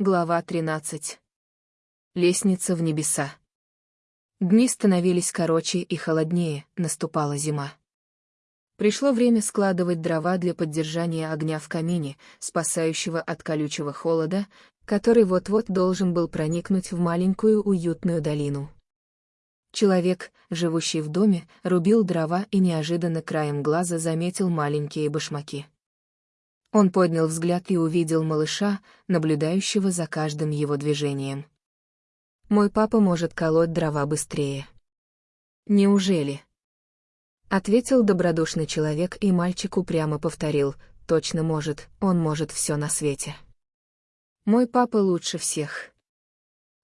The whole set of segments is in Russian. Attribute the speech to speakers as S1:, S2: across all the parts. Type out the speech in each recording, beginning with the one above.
S1: Глава 13. Лестница в небеса. Дни становились короче и холоднее, наступала зима. Пришло время складывать дрова для поддержания огня в камине, спасающего от колючего холода, который вот-вот должен был проникнуть в маленькую уютную долину. Человек, живущий в доме, рубил дрова и неожиданно краем глаза заметил маленькие башмаки. Он поднял взгляд и увидел малыша, наблюдающего за каждым его движением. «Мой папа может колоть дрова быстрее». «Неужели?» Ответил добродушный человек, и мальчик упрямо повторил, «Точно может, он может все на свете». «Мой папа лучше всех».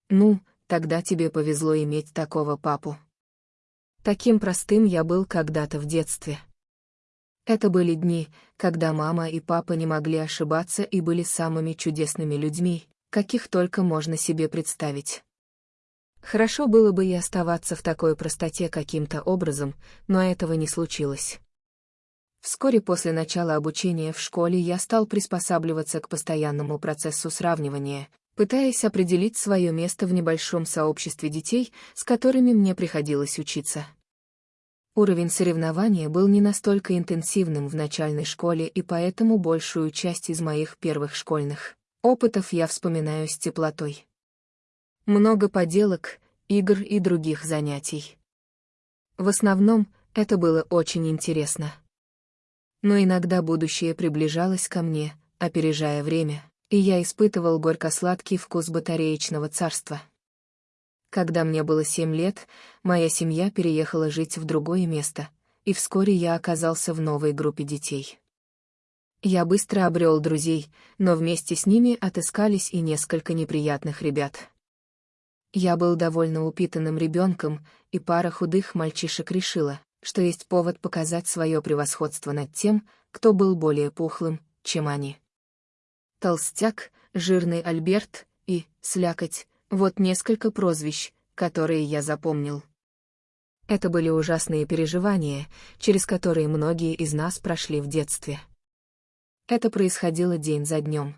S1: «Ну, тогда тебе повезло иметь такого папу». Таким простым я был когда-то в детстве. Это были дни, когда мама и папа не могли ошибаться и были самыми чудесными людьми, каких только можно себе представить. Хорошо было бы и оставаться в такой простоте каким-то образом, но этого не случилось. Вскоре после начала обучения в школе я стал приспосабливаться к постоянному процессу сравнивания, пытаясь определить свое место в небольшом сообществе детей, с которыми мне приходилось учиться. Уровень соревнования был не настолько интенсивным в начальной школе, и поэтому большую часть из моих первых школьных опытов я вспоминаю с теплотой. Много поделок, игр и других занятий. В основном, это было очень интересно. Но иногда будущее приближалось ко мне, опережая время, и я испытывал горько-сладкий вкус батареечного царства. Когда мне было семь лет, моя семья переехала жить в другое место, и вскоре я оказался в новой группе детей. Я быстро обрел друзей, но вместе с ними отыскались и несколько неприятных ребят. Я был довольно упитанным ребенком, и пара худых мальчишек решила, что есть повод показать свое превосходство над тем, кто был более пухлым, чем они. Толстяк, жирный Альберт и слякоть вот несколько прозвищ, которые я запомнил. Это были ужасные переживания, через которые многие из нас прошли в детстве. Это происходило день за днем.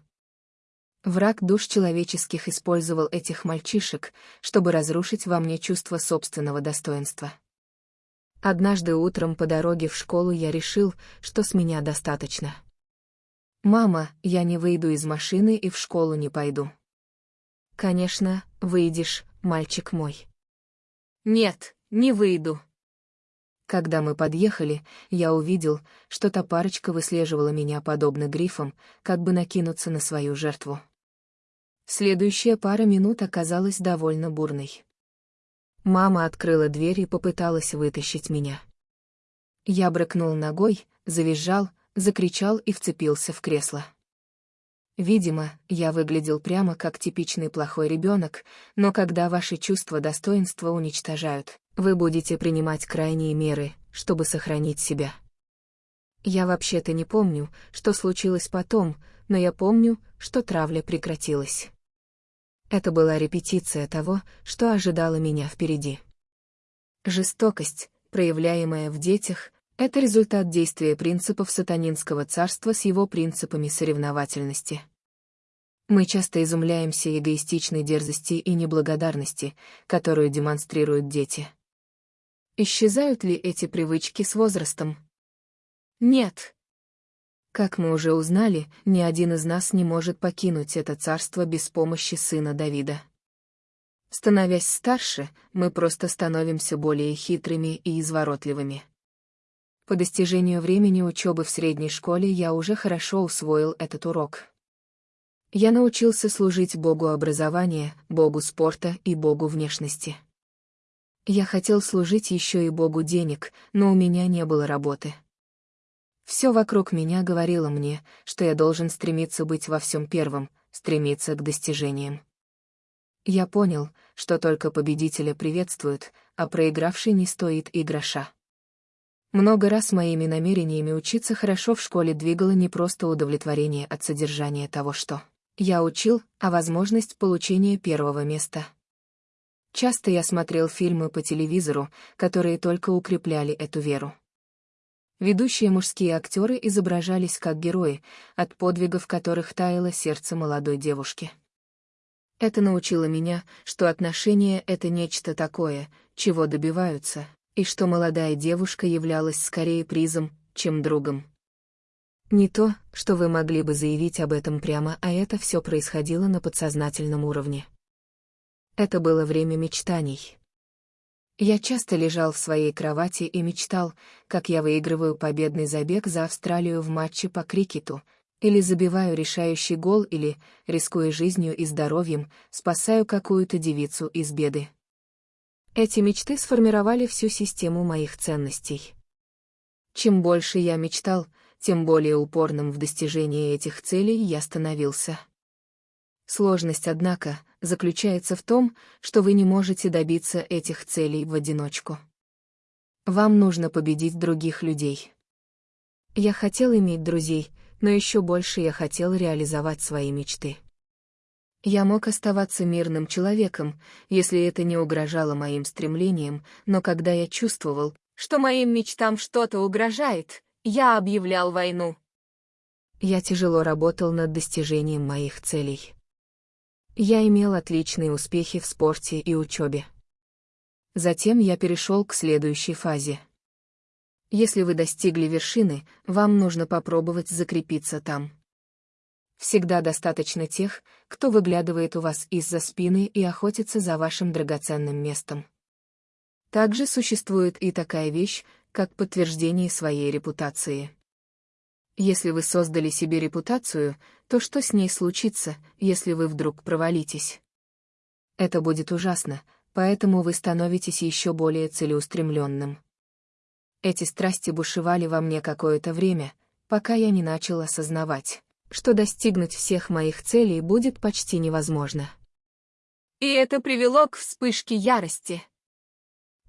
S1: Враг душ человеческих использовал этих мальчишек, чтобы разрушить во мне чувство собственного достоинства. Однажды утром по дороге в школу я решил, что с меня достаточно. «Мама, я не выйду из машины и в школу не пойду». Конечно, выйдешь, мальчик мой. Нет, не выйду. Когда мы подъехали, я увидел, что та парочка выслеживала меня подобно грифам, как бы накинуться на свою жертву. Следующая пара минут оказалась довольно бурной. Мама открыла дверь и попыталась вытащить меня. Я брыкнул ногой, завизжал, закричал и вцепился в кресло. Видимо, я выглядел прямо как типичный плохой ребенок, но когда ваши чувства достоинства уничтожают, вы будете принимать крайние меры, чтобы сохранить себя. Я вообще-то не помню, что случилось потом, но я помню, что травля прекратилась. Это была репетиция того, что ожидало меня впереди. Жестокость, проявляемая в детях, это результат действия принципов сатанинского царства с его принципами соревновательности. Мы часто изумляемся эгоистичной дерзости и неблагодарности, которую демонстрируют дети. Исчезают ли эти привычки с возрастом? Нет. Как мы уже узнали, ни один из нас не может покинуть это царство без помощи сына Давида. Становясь старше, мы просто становимся более хитрыми и изворотливыми. По достижению времени учебы в средней школе я уже хорошо усвоил этот урок. Я научился служить Богу образования, Богу спорта и Богу внешности. Я хотел служить еще и Богу денег, но у меня не было работы. Все вокруг меня говорило мне, что я должен стремиться быть во всем первым, стремиться к достижениям. Я понял, что только победителя приветствуют, а проигравший не стоит и гроша. Много раз моими намерениями учиться хорошо в школе двигало не просто удовлетворение от содержания того, что я учил, а возможность получения первого места. Часто я смотрел фильмы по телевизору, которые только укрепляли эту веру. Ведущие мужские актеры изображались как герои, от подвигов которых таяло сердце молодой девушки. Это научило меня, что отношения — это нечто такое, чего добиваются, и что молодая девушка являлась скорее призом, чем другом. Не то, что вы могли бы заявить об этом прямо, а это все происходило на подсознательном уровне. Это было время мечтаний. Я часто лежал в своей кровати и мечтал, как я выигрываю победный забег за Австралию в матче по крикету, или забиваю решающий гол, или, рискуя жизнью и здоровьем, спасаю какую-то девицу из беды. Эти мечты сформировали всю систему моих ценностей. Чем больше я мечтал, тем более упорным в достижении этих целей я становился. Сложность, однако, заключается в том, что вы не можете добиться этих целей в одиночку. Вам нужно победить других людей. Я хотел иметь друзей, но еще больше я хотел реализовать свои мечты. Я мог оставаться мирным человеком, если это не угрожало моим стремлениям, но когда я чувствовал, что моим мечтам что-то угрожает, я объявлял войну. Я тяжело работал над достижением моих целей. Я имел отличные успехи в спорте и учебе. Затем я перешел к следующей фазе. Если вы достигли вершины, вам нужно попробовать закрепиться там. Всегда достаточно тех, кто выглядывает у вас из-за спины и охотится за вашим драгоценным местом. Также существует и такая вещь, как подтверждение своей репутации. Если вы создали себе репутацию, то что с ней случится, если вы вдруг провалитесь? Это будет ужасно, поэтому вы становитесь еще более целеустремленным. Эти страсти бушевали во мне какое-то время, пока я не начал осознавать что достигнуть всех моих целей будет почти невозможно. И это привело к вспышке ярости.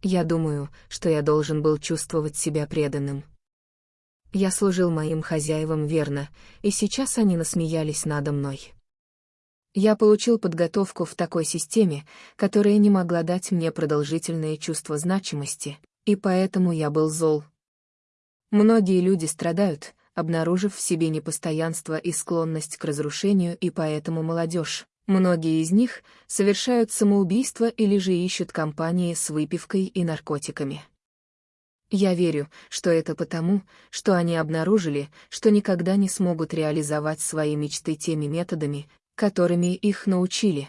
S1: Я думаю, что я должен был чувствовать себя преданным. Я служил моим хозяевам верно, и сейчас они насмеялись надо мной. Я получил подготовку в такой системе, которая не могла дать мне продолжительное чувство значимости, и поэтому я был зол. Многие люди страдают, обнаружив в себе непостоянство и склонность к разрушению, и поэтому молодежь, многие из них, совершают самоубийство или же ищут компании с выпивкой и наркотиками. Я верю, что это потому, что они обнаружили, что никогда не смогут реализовать свои мечты теми методами, которыми их научили.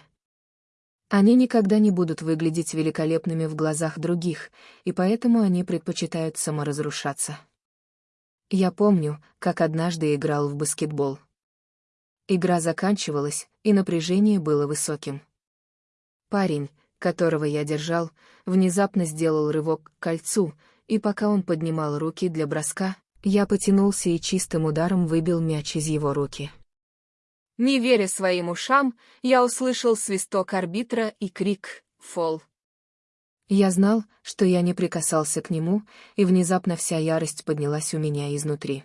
S1: Они никогда не будут выглядеть великолепными в глазах других, и поэтому они предпочитают саморазрушаться. Я помню, как однажды играл в баскетбол. Игра заканчивалась, и напряжение было высоким. Парень, которого я держал, внезапно сделал рывок к кольцу, и пока он поднимал руки для броска, я потянулся и чистым ударом выбил мяч из его руки. Не веря своим ушам, я услышал свисток арбитра и крик «Фол». Я знал, что я не прикасался к нему, и внезапно вся ярость поднялась у меня изнутри.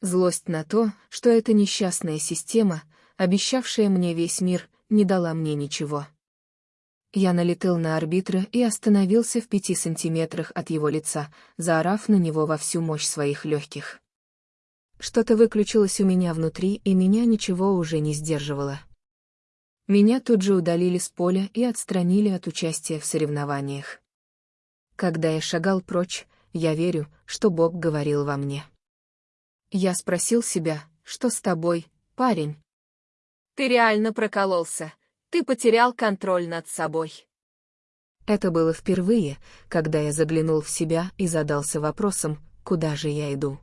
S1: Злость на то, что эта несчастная система, обещавшая мне весь мир, не дала мне ничего. Я налетел на арбитра и остановился в пяти сантиметрах от его лица, заорав на него во всю мощь своих легких. Что-то выключилось у меня внутри, и меня ничего уже не сдерживало. Меня тут же удалили с поля и отстранили от участия в соревнованиях. Когда я шагал прочь, я верю, что Бог говорил во мне. Я спросил себя, что с тобой, парень? Ты реально прокололся, ты потерял контроль над собой. Это было впервые, когда я заглянул в себя и задался вопросом, куда же я иду.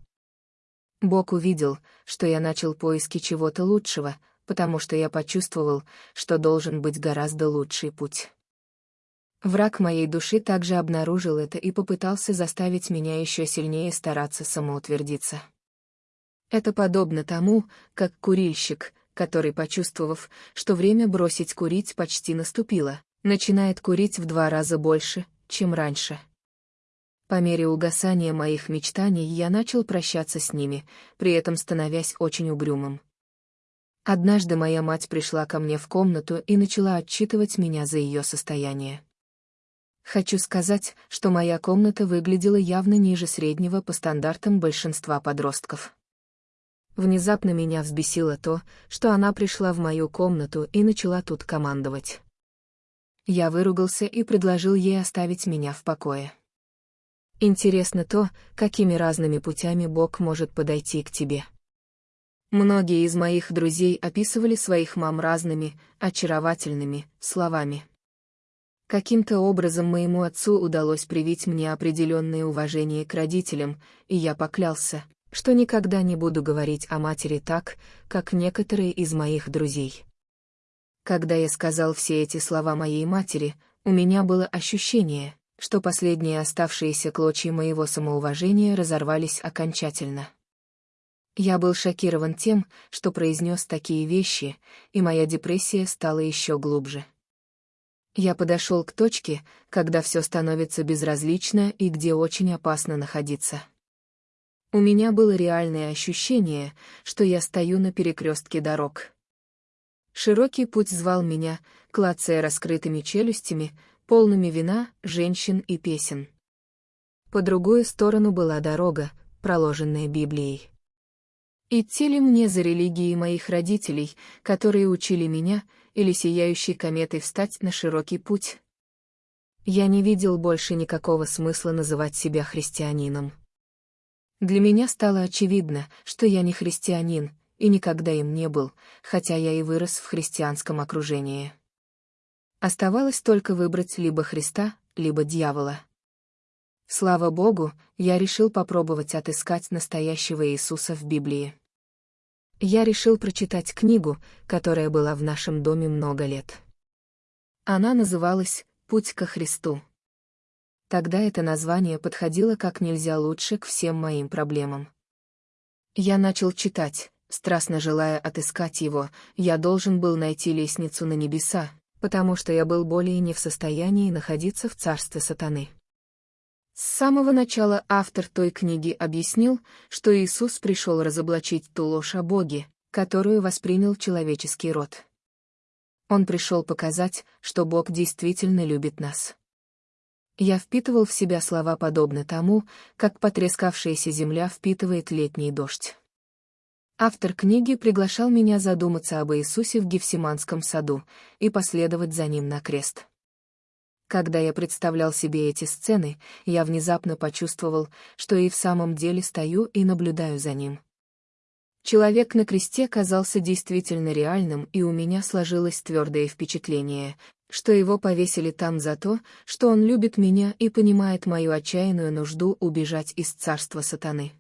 S1: Бог увидел, что я начал поиски чего-то лучшего, потому что я почувствовал, что должен быть гораздо лучший путь. Враг моей души также обнаружил это и попытался заставить меня еще сильнее стараться самоутвердиться. Это подобно тому, как курильщик, который, почувствовав, что время бросить курить почти наступило, начинает курить в два раза больше, чем раньше. По мере угасания моих мечтаний я начал прощаться с ними, при этом становясь очень угрюмым. Однажды моя мать пришла ко мне в комнату и начала отчитывать меня за ее состояние. Хочу сказать, что моя комната выглядела явно ниже среднего по стандартам большинства подростков. Внезапно меня взбесило то, что она пришла в мою комнату и начала тут командовать. Я выругался и предложил ей оставить меня в покое. Интересно то, какими разными путями Бог может подойти к тебе. Многие из моих друзей описывали своих мам разными, очаровательными словами. Каким-то образом моему отцу удалось привить мне определенное уважение к родителям, и я поклялся, что никогда не буду говорить о матери так, как некоторые из моих друзей. Когда я сказал все эти слова моей матери, у меня было ощущение, что последние оставшиеся клочья моего самоуважения разорвались окончательно. Я был шокирован тем, что произнес такие вещи, и моя депрессия стала еще глубже. Я подошел к точке, когда все становится безразлично и где очень опасно находиться. У меня было реальное ощущение, что я стою на перекрестке дорог. Широкий путь звал меня, клацая раскрытыми челюстями, полными вина, женщин и песен. По другую сторону была дорога, проложенная Библией. Идти ли мне за религией моих родителей, которые учили меня, или сияющей кометой встать на широкий путь? Я не видел больше никакого смысла называть себя христианином. Для меня стало очевидно, что я не христианин, и никогда им не был, хотя я и вырос в христианском окружении. Оставалось только выбрать либо Христа, либо дьявола. Слава Богу, я решил попробовать отыскать настоящего Иисуса в Библии. Я решил прочитать книгу, которая была в нашем доме много лет. Она называлась «Путь ко Христу». Тогда это название подходило как нельзя лучше к всем моим проблемам. Я начал читать, страстно желая отыскать его, я должен был найти лестницу на небеса, потому что я был более не в состоянии находиться в царстве сатаны. С самого начала автор той книги объяснил, что Иисус пришел разоблачить ту ложь о Боге, которую воспринял человеческий род. Он пришел показать, что Бог действительно любит нас. Я впитывал в себя слова подобно тому, как потрескавшаяся земля впитывает летний дождь. Автор книги приглашал меня задуматься об Иисусе в Гефсиманском саду и последовать за ним на крест. Когда я представлял себе эти сцены, я внезапно почувствовал, что и в самом деле стою и наблюдаю за ним. Человек на кресте казался действительно реальным, и у меня сложилось твердое впечатление, что его повесили там за то, что он любит меня и понимает мою отчаянную нужду убежать из царства сатаны.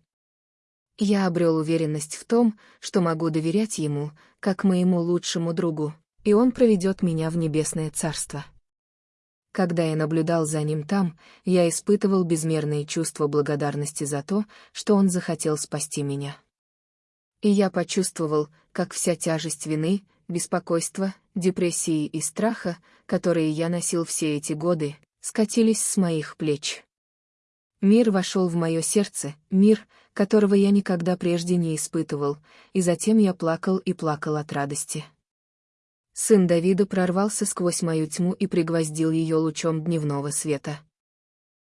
S1: Я обрел уверенность в том, что могу доверять ему, как моему лучшему другу, и он проведет меня в небесное царство. Когда я наблюдал за ним там, я испытывал безмерные чувства благодарности за то, что он захотел спасти меня. И я почувствовал, как вся тяжесть вины, беспокойства, депрессии и страха, которые я носил все эти годы, скатились с моих плеч. Мир вошел в мое сердце, мир, которого я никогда прежде не испытывал, и затем я плакал и плакал от радости. Сын Давида прорвался сквозь мою тьму и пригвоздил ее лучом дневного света.